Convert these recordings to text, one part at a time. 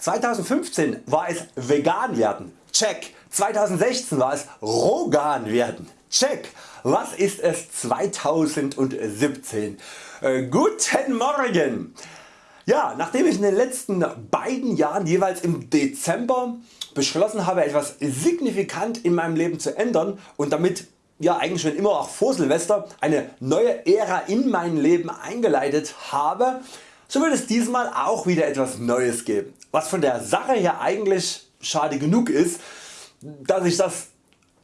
2015 war es vegan werden, check. 2016 war es Rogan werden, check. Was ist es 2017? Äh, guten Morgen! Ja, nachdem ich in den letzten beiden Jahren jeweils im Dezember beschlossen habe etwas signifikant in meinem Leben zu ändern und damit ja eigentlich schon immer auch vor Silvester eine neue Ära in mein Leben eingeleitet habe, so wird es diesmal auch wieder etwas Neues geben, was von der Sache her eigentlich schade genug ist, dass ich das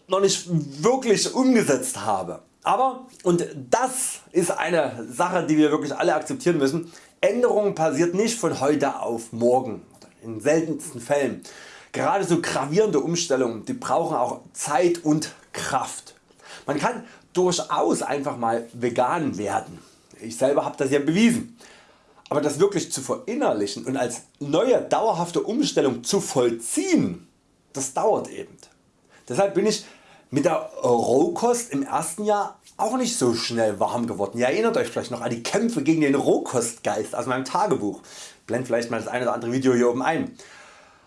noch nicht wirklich umgesetzt habe. Aber, und das ist eine Sache die wir wirklich alle akzeptieren müssen, Änderung passiert nicht von heute auf morgen, in seltensten Fällen. Gerade so gravierende Umstellungen die brauchen auch Zeit und Kraft. Man kann durchaus einfach mal vegan werden. Ich selber habe das ja bewiesen. Aber das wirklich zu verinnerlichen und als neue dauerhafte Umstellung zu vollziehen, das dauert eben. Deshalb bin ich mit der Rohkost im ersten Jahr auch nicht so schnell warm geworden. Ihr erinnert Euch vielleicht noch an die Kämpfe gegen den Rohkostgeist aus meinem Tagebuch. Blend vielleicht mal das eine oder andere Video hier oben ein.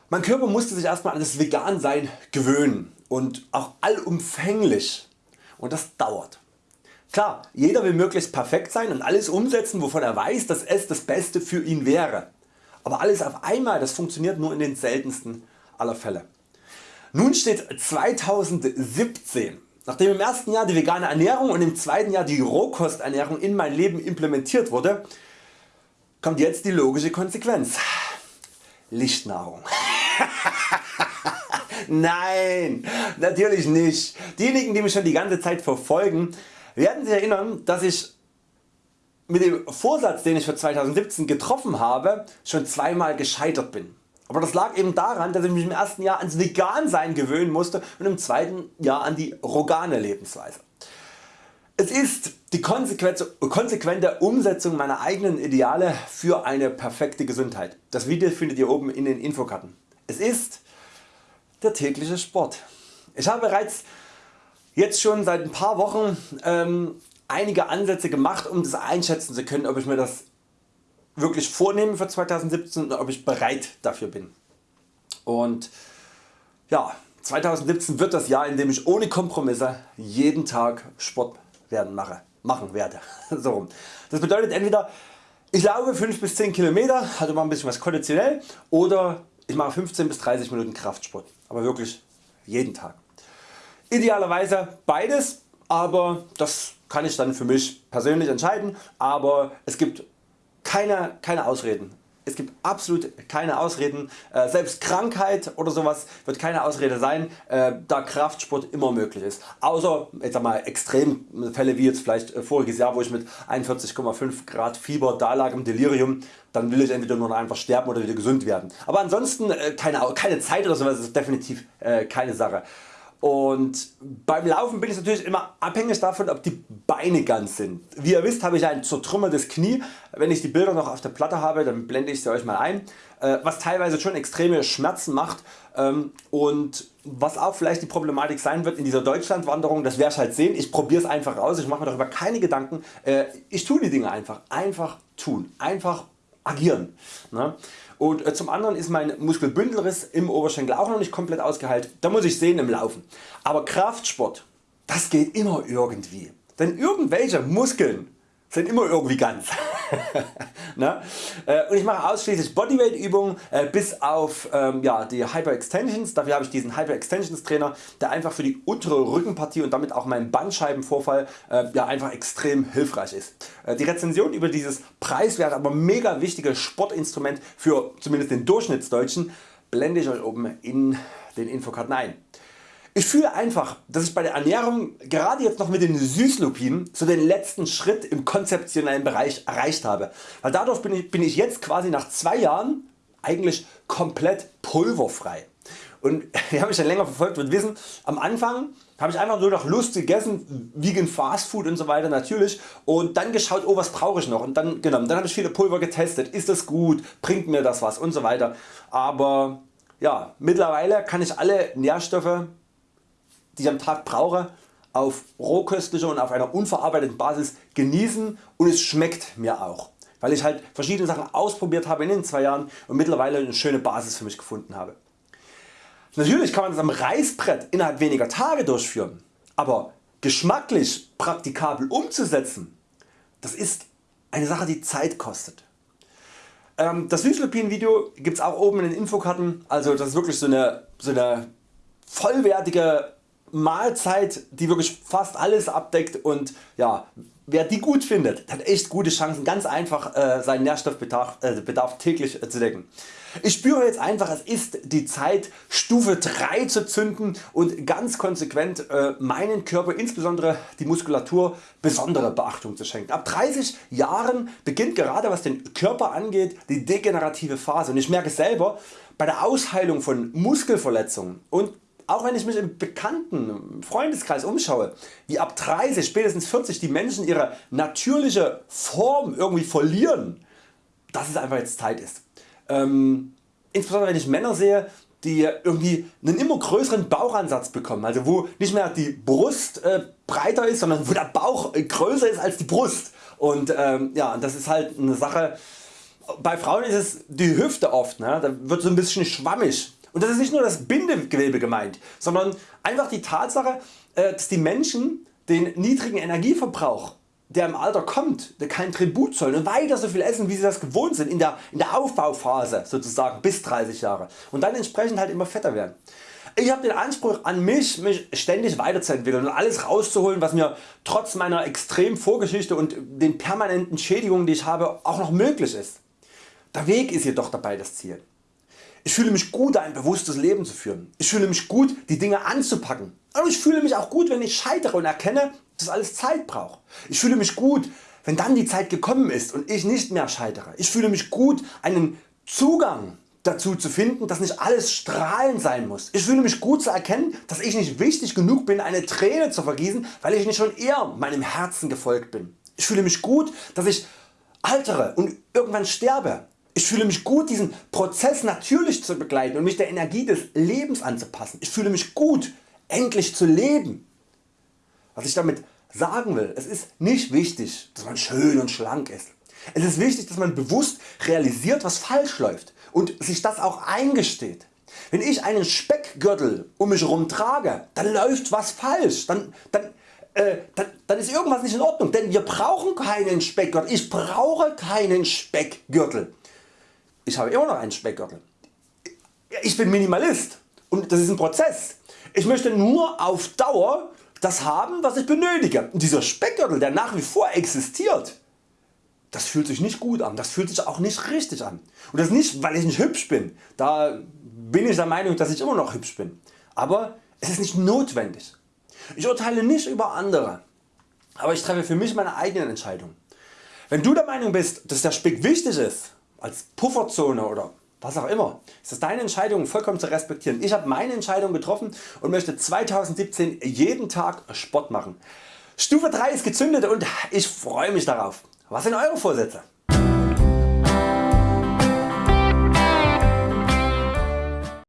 Mein Körper musste sich erstmal an das Vegansein gewöhnen und auch allumfänglich und das dauert. Klar, jeder will möglichst perfekt sein und alles umsetzen wovon er weiß dass es das Beste für ihn wäre. Aber alles auf einmal das funktioniert nur in den seltensten aller Fälle. Nun steht 2017. Nachdem im ersten Jahr die vegane Ernährung und im zweiten Jahr die Rohkosternährung in mein Leben implementiert wurde, kommt jetzt die logische Konsequenz. Lichtnahrung. Nein, natürlich nicht. Diejenigen die mich schon die ganze Zeit verfolgen werden sich erinnern dass ich mit dem Vorsatz den ich für 2017 getroffen habe schon zweimal gescheitert bin. Aber das lag eben daran dass ich mich im ersten Jahr ans Vegansein gewöhnen musste und im zweiten Jahr an die rogane Lebensweise. Es ist die konsequente Umsetzung meiner eigenen Ideale für eine perfekte Gesundheit. Das Video findet ihr oben in den Infokarten. Es ist der tägliche Sport. Ich habe bereits jetzt schon seit ein paar Wochen ähm, einige Ansätze gemacht um das einschätzen zu können ob ich mir das wirklich vornehme für 2017 und ob ich bereit dafür bin. Und ja, 2017 wird das Jahr in dem ich ohne Kompromisse jeden Tag Sport werden mache, machen werde. so Das bedeutet entweder ich laufe 5 bis 10 km, also mal ein bisschen was konditionell oder ich mache 15 bis 30 Minuten Kraftsport, aber wirklich jeden Tag. Idealerweise beides, aber das kann ich dann für mich persönlich entscheiden, aber es gibt keine, keine Ausreden. Es gibt absolut keine Ausreden, äh, selbst Krankheit oder sowas wird keine Ausrede sein, äh, da Kraftsport immer möglich ist. Außer jetzt sag mal, Extremfälle wie jetzt vielleicht äh, voriges Jahr wo ich mit 41,5 Grad Fieber da lag im Delirium, dann will ich entweder nur noch einfach sterben oder wieder gesund werden. Aber ansonsten keine, keine Zeit oder sowas ist definitiv keine Sache. Und beim Laufen bin ich natürlich immer abhängig davon ob die Beine ganz sind. Wie ihr wisst habe ich ein zertrümmertes Knie. Wenn ich die Bilder noch auf der Platte habe dann blende ich sie Euch mal ein. Äh, was teilweise schon extreme Schmerzen macht ähm, und was auch vielleicht die Problematik sein wird in dieser Deutschlandwanderung, das werde ich halt sehen. Ich probiere es einfach aus, ich mache mir darüber keine Gedanken. Äh, ich tue die Dinge einfach. Einfach tun. Einfach agieren. Ne? Und äh, zum anderen ist mein Muskelbündelriss im Oberschenkel auch noch nicht komplett ausgeheilt. Da muss ich sehen im Laufen. Aber Kraftsport, das geht immer irgendwie. Denn irgendwelche Muskeln sind immer irgendwie ganz. ne? Und ich mache ausschließlich Bodyweight Übungen äh, bis auf ähm, ja, die Hyper Extensions. Dafür habe ich diesen Hyper Extensions Trainer der einfach für die untere Rückenpartie und damit auch meinen Bandscheibenvorfall äh, ja, einfach extrem hilfreich ist. Äh, die Rezension über dieses preiswerte aber mega wichtige Sportinstrument für zumindest den Durchschnittsdeutschen blende ich Euch oben in den Infokarten ein. Ich fühle einfach dass ich bei der Ernährung gerade jetzt noch mit den Süßlupinen so den letzten Schritt im konzeptionellen Bereich erreicht habe, weil dadurch bin ich, bin ich jetzt quasi nach 2 Jahren eigentlich komplett pulverfrei. Und wer mich schon länger verfolgt wird wissen, am Anfang habe ich einfach nur nach Lust gegessen, Vegan Fast Food und so weiter natürlich und dann geschaut oh was brauche ich noch und dann genommen. Dann habe ich viele Pulver getestet, ist das gut, bringt mir das was und so weiter. Aber ja, mittlerweile kann ich alle Nährstoffe die ich am Tag brauche auf rohköstlicher und auf einer unverarbeiteten Basis genießen und es schmeckt mir auch. weil ich halt verschiedene Sachen ausprobiert habe in den 2 Jahren und mittlerweile eine schöne Basis für mich gefunden habe. Natürlich kann man das am Reißbrett innerhalb weniger Tage durchführen, aber geschmacklich praktikabel umzusetzen, das ist eine Sache die Zeit kostet. Ähm, das Leucin Video gibt's auch oben in den Infokarten, also das ist wirklich so eine, so eine vollwertige Mahlzeit die wirklich fast alles abdeckt und ja, wer die gut findet hat echt gute Chancen ganz einfach äh, seinen Nährstoffbedarf äh, Bedarf täglich äh, zu decken. Ich spüre jetzt einfach es ist die Zeit Stufe 3 zu zünden und ganz konsequent äh, meinen Körper insbesondere die Muskulatur besondere Beachtung zu schenken. Ab 30 Jahren beginnt gerade was den Körper angeht die degenerative Phase und ich merke selber bei der Ausheilung von Muskelverletzungen und auch wenn ich mich im bekannten Freundeskreis umschaue, wie ab 30, spätestens 40 die Menschen ihre natürliche Form irgendwie verlieren, dass es einfach jetzt Zeit ist. Ähm, insbesondere wenn ich Männer sehe, die irgendwie einen immer größeren Bauchansatz bekommen, also wo nicht mehr die Brust äh, breiter ist, sondern wo der Bauch äh, größer ist als die Brust. Und ähm, ja, das ist halt eine Sache, bei Frauen ist es die Hüfte oft, ne? da wird so ein bisschen schwammig und das ist nicht nur das Bindegewebe gemeint, sondern einfach die Tatsache äh, dass die Menschen den niedrigen Energieverbrauch der im Alter kommt, der kein Tribut zollen und weiter so viel essen wie sie das gewohnt sind in der, in der Aufbauphase sozusagen bis 30 Jahre und dann entsprechend halt immer fetter werden. Ich habe den Anspruch an mich, mich ständig weiterzuentwickeln und alles rauszuholen was mir trotz meiner extremen Vorgeschichte und den permanenten Schädigungen die ich habe auch noch möglich ist. Der Weg ist jedoch dabei das Ziel. Ich fühle mich gut ein bewusstes Leben zu führen. Ich fühle mich gut die Dinge anzupacken. Aber ich fühle mich auch gut wenn ich scheitere und erkenne dass alles Zeit braucht. Ich fühle mich gut wenn dann die Zeit gekommen ist und ich nicht mehr scheitere. Ich fühle mich gut einen Zugang dazu zu finden dass nicht alles strahlend sein muss. Ich fühle mich gut zu erkennen dass ich nicht wichtig genug bin eine Träne zu vergießen weil ich nicht schon eher meinem Herzen gefolgt bin. Ich fühle mich gut dass ich altere und irgendwann sterbe ich fühle mich gut diesen Prozess natürlich zu begleiten und mich der Energie des Lebens anzupassen. Ich fühle mich gut endlich zu leben. Was ich damit sagen will, es ist nicht wichtig dass man schön und schlank ist. Es ist wichtig dass man bewusst realisiert was falsch läuft und sich das auch eingesteht. Wenn ich einen Speckgürtel um mich herum trage, dann läuft was falsch, dann, dann, äh, dann, dann ist irgendwas nicht in Ordnung, denn wir brauchen keinen Speckgürtel, ich brauche keinen Speckgürtel. Ich habe immer noch einen Speckgürtel. Ich bin Minimalist und das ist ein Prozess. Ich möchte nur auf Dauer das haben was ich benötige. Und dieser Speckgürtel der nach wie vor existiert, das fühlt sich nicht gut an, das fühlt sich auch nicht richtig an. Und das nicht weil ich nicht hübsch bin, da bin ich der Meinung dass ich immer noch hübsch bin. Aber es ist nicht notwendig. Ich urteile nicht über andere, aber ich treffe für mich meine eigenen Entscheidungen. Wenn du der Meinung bist dass der Speck wichtig ist, als Pufferzone oder was auch immer, ist es deine Entscheidung vollkommen zu respektieren. Ich habe meine Entscheidung getroffen und möchte 2017 jeden Tag Sport machen. Stufe 3 ist gezündet und ich freue mich darauf. Was sind eure Vorsätze?